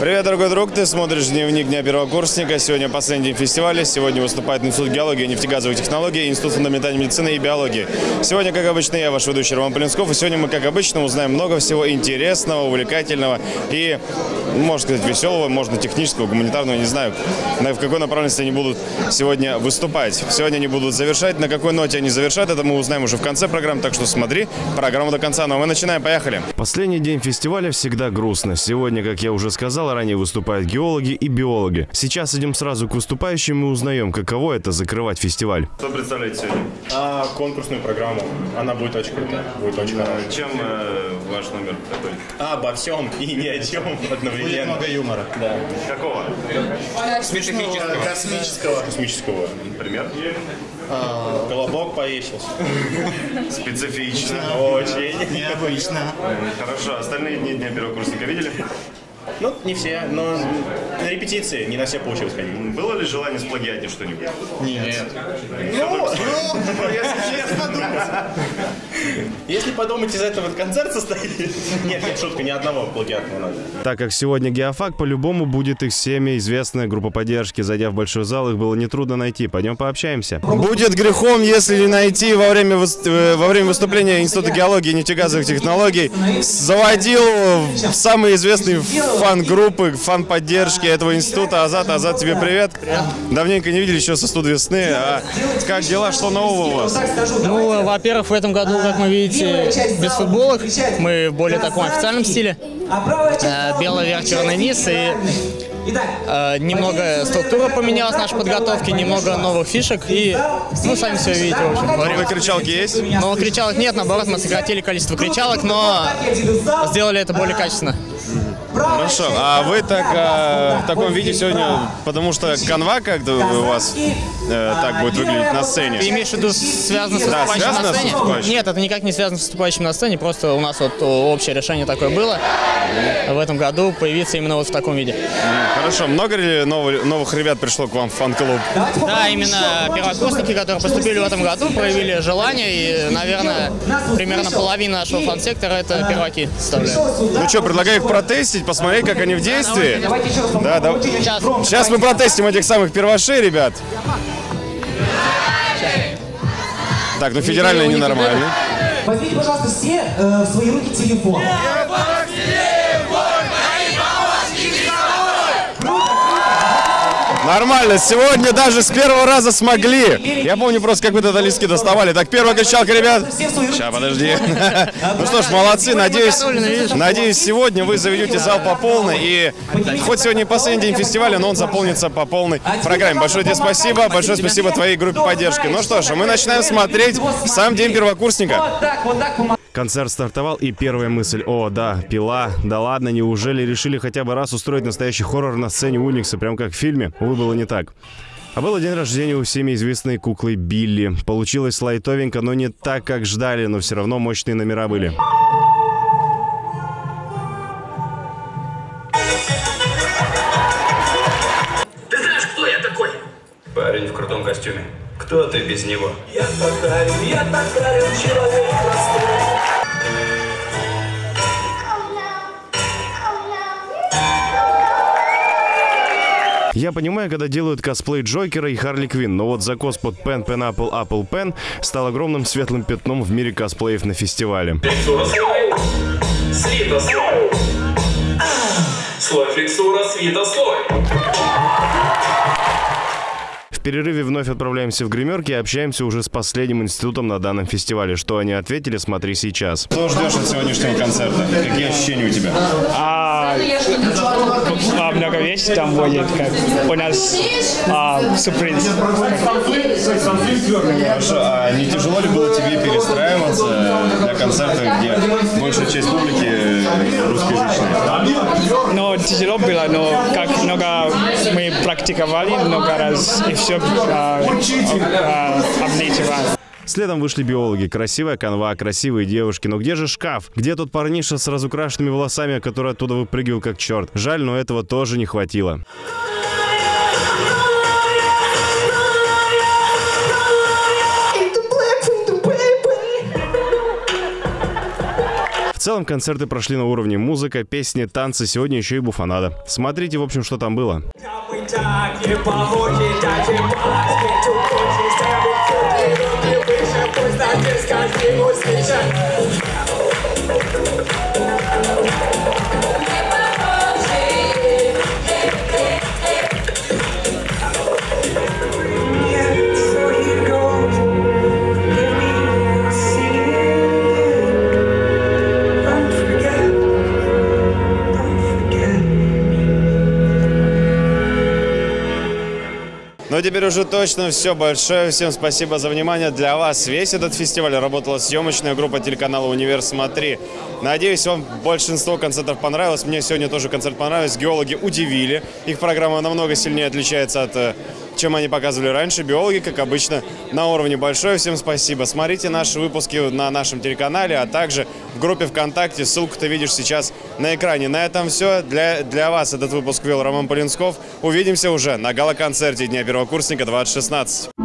Привет, дорогой друг, ты смотришь дневник Дня первокурсника. Сегодня последний день фестиваля. Сегодня выступает Институт геологии и нефтегазовых технологий, Институт фундаментальной медицины и биологии. Сегодня, как обычно, я ваш ведущий Роман Полинсков. И сегодня мы, как обычно, узнаем много всего интересного, увлекательного и, можно сказать, веселого, можно технического, гуманитарного, не знаю, на- в какой направленности они будут сегодня выступать. Сегодня они будут завершать. На какой ноте они завершат, это мы узнаем уже в конце программы. Так что смотри программу до конца. Ну а мы начинаем. Поехали. Последний день фестиваля всегда грустно. Сегодня, как я уже сказал, ранее выступают геологи и биологи. Сейчас идем сразу к выступающим и узнаем, каково это закрывать фестиваль. Что представляете сегодня? А, конкурсную программу. Она будет очень крутая. Будет очень хорошая. Чем э, ваш номер такой? А, обо всем и ни о чем одновременно. Будет много юмора. Да. Какого? Специфического. Космического. Космического. Например? Колобок повесился. Специфично. Очень. Необычно. Хорошо. Остальные дни Дня первокурсника видели? Ну, не все, но на репетиции не на все получилось ходить. Было ли желание сплагиатить что-нибудь? Нет. Ну, если честно, Если подумать, из этого концерт состоит. Нет, нет, шутка, ни одного плагиатного надо. Так как сегодня геофак, по-любому будет их всеми известная группа поддержки. Зайдя в большой зал, их было нетрудно найти. Пойдем пообщаемся. Будет грехом, если не найти во время, э, во время выступления Института геологии и нефтегазовых технологий. Заводил в самые известные фан-группы, фан-поддержки этого института. Азат, Азат, тебе привет. Давненько не видели еще со студ весны. А как дела, что нового у вас? Ну, во-первых, в этом году, как вы видите, без футболок. Мы в более таком официальном стиле. Э, Белый верх, черный низ. И э, немного структура поменялась нашей подготовки, немного новых фишек. И, ну, сами все видите, в общем. Новые кричалки есть? Но кричалок нет, наоборот, мы сократили количество кричалок, но сделали это более качественно. Хорошо. А вы так а, в таком виде сегодня, потому что канва как-то у вас э, так будет выглядеть на Ты сцене? имеешь в виду связано с Да, выступающим связано на с сцене? выступающим. Нет, это никак не связано с выступающим на сцене, просто у нас вот общее решение такое было в этом году появиться именно вот в таком виде. Хорошо. Много ли новых, новых ребят пришло к вам в фан-клуб? Да, именно первокурсники, которые поступили в этом году, проявили желание, и, наверное, примерно половина нашего фан-сектора это перваки составляют. Ну что, предлагаю их протестить, посмотреть, как они в действии. Да, да. Сейчас. Мы протестим этих самых первошей, ребят. Так, ну федеральные ненормальные. Возьмите, пожалуйста, все э, в свои руки телефон. Нормально, сегодня даже с первого раза смогли. Я помню просто, как вы этот листки доставали. Так, первая кричалка, ребят. Сейчас, подожди. Ну что ж, молодцы. Надеюсь, надеюсь, сегодня вы заведете зал по полной. И хоть сегодня последний день фестиваля, но он заполнится по полной программе. Большое тебе спасибо. Большое спасибо твоей группе поддержки. Ну что ж, мы начинаем смотреть сам день первокурсника. Концерт стартовал, и первая мысль, о, да, пила, да ладно, неужели решили хотя бы раз устроить настоящий хоррор на сцене Уникса, прям как в фильме? Увы, было не так. А было день рождения у всеми известной куклы Билли. Получилось лайтовенько, но не так, как ждали, но все равно мощные номера были. Ты знаешь, кто я такой? Парень в крутом костюме. Кто ты без него? Я татарин, я татарин, человек простой. Я понимаю, когда делают косплей Джокера и Харли Квинн, но вот закос под Pen Pen Apple Apple Pen стал огромным светлым пятном в мире косплеев на фестивале. Флексура слой, свита слой. Слой флексура, свита слой. В перерыве вновь отправляемся в гримерки и общаемся уже с последним институтом на данном фестивале. Что они ответили, смотри сейчас. Что ждешь от сегодняшнего концерта? Какие ощущения у тебя? А, а, вещей там будет, как у нас а, сюрприз. Хорошо, а не тяжело ли было тебе перестраиваться для концерта, где большая часть публики русскоязычная? Но тяжело было, но как много мы практиковали много раз и все а, а, обличиваем. Следом вышли биологи. Красивая канва, красивые девушки. Но где же шкаф? Где тот парниша с разукрашенными волосами, который оттуда выпрыгивал как черт? Жаль, но этого тоже не хватило. В целом концерты прошли на уровне музыка, песни, танцы, сегодня еще и буфанада. Смотрите, в общем, что там было. Pues la que es casi Ну, теперь уже точно все. Большое всем спасибо за внимание. Для вас весь этот фестиваль работала съемочная группа телеканала «Универ Смотри». Надеюсь, вам большинство концертов понравилось. Мне сегодня тоже концерт понравился. Геологи удивили. Их программа намного сильнее отличается от э, чем они показывали раньше. Биологи, как обычно, на уровне. Большое всем спасибо. Смотрите наши выпуски на нашем телеканале, а также в группе ВКонтакте. Ссылку ты видишь сейчас на экране. На этом все. Для, для вас этот выпуск вел Роман Полинсков. Увидимся уже на гала-концерте Дня первокурсника 2016.